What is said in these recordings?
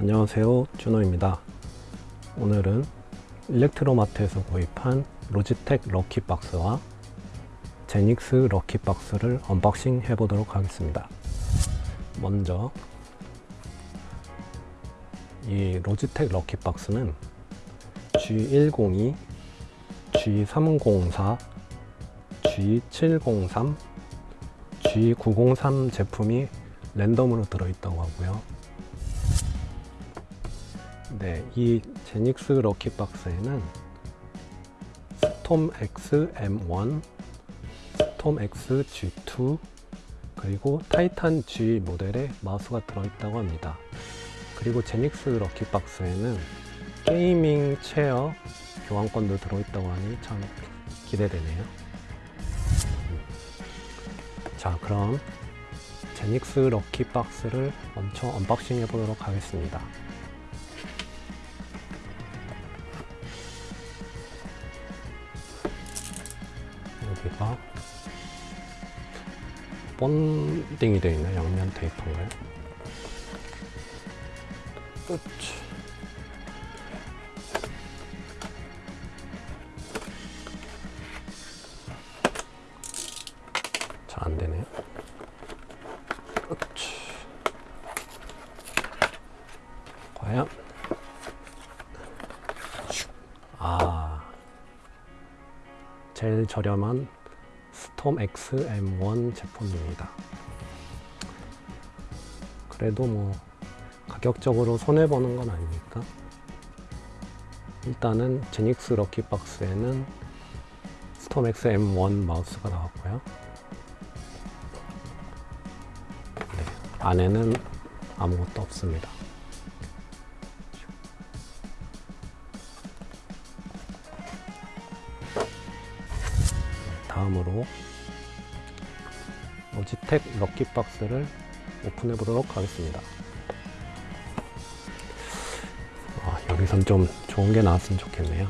안녕하세요. 준호입니다. 오늘은 일렉트로마트에서 구입한 로지텍 럭키박스와 제닉스 럭키박스를 언박싱 해보도록 하겠습니다. 먼저 이 로지텍 lucky box는 G102, G304, G703, G903 제품이 랜덤으로 들어있다고 하고요 네, 이 제닉스 lucky box에는 스톰 X M1, 스톰 X G2, 그리고 타이탄 G 모델의 마우스가 들어있다고 합니다. 그리고 제닉스 lucky box에는 gaming chair 교환권도 들어있다고 하니 참 기대되네요. 자, 그럼 제닉스 lucky box를 먼저 unboxing 해보도록 하겠습니다. 여기가 bonding이 되어 있네 양면 테이프인가요? 끝. 잘. 과연 아 제일 저렴한 스톰 X M1 제품입니다. 그래도 뭐 가격적으로 손해보는 건 아니니까 일단은 제닉스 럭키박스에는 스톰 X M1 마우스가 나왔고요. 네, 안에는 아무것도 없습니다. 다음으로 로지텍 럭키박스를 오픈해 보도록 하겠습니다. 아, 여기선 좀 좋은 게 나왔으면 좋겠네요.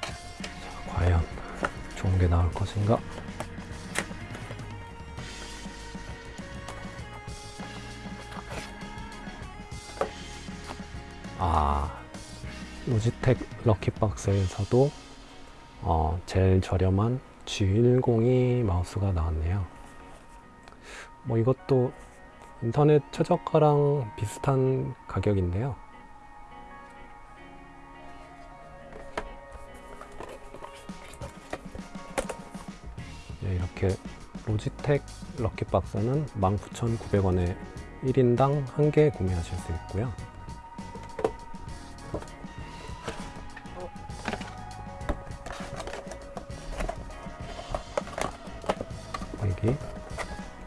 자, 과연 좋은 게 나올 것인가 아 로지텍 럭키박스에서도 어, 제일 저렴한 G102 마우스가 나왔네요. 뭐 이것도 인터넷 최저가랑 비슷한 가격인데요. 네, 이렇게 로지텍 럭키박스는 19,900원에 1인당 1개 구매하실 수 있고요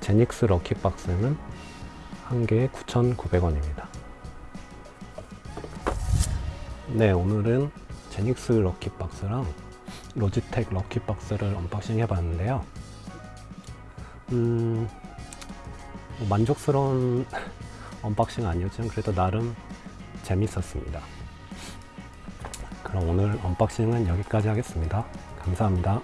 제닉스 lucky box는 한 개에 9,900원입니다. 네, 오늘은 제닉스 럭키박스랑 로지텍 럭키박스를 언박싱 해봤는데요. 음, 뭐 만족스러운 unboxing 아니었지만 그래도 나름 재밌었습니다. 그럼 오늘 unboxing은 여기까지 하겠습니다. 감사합니다.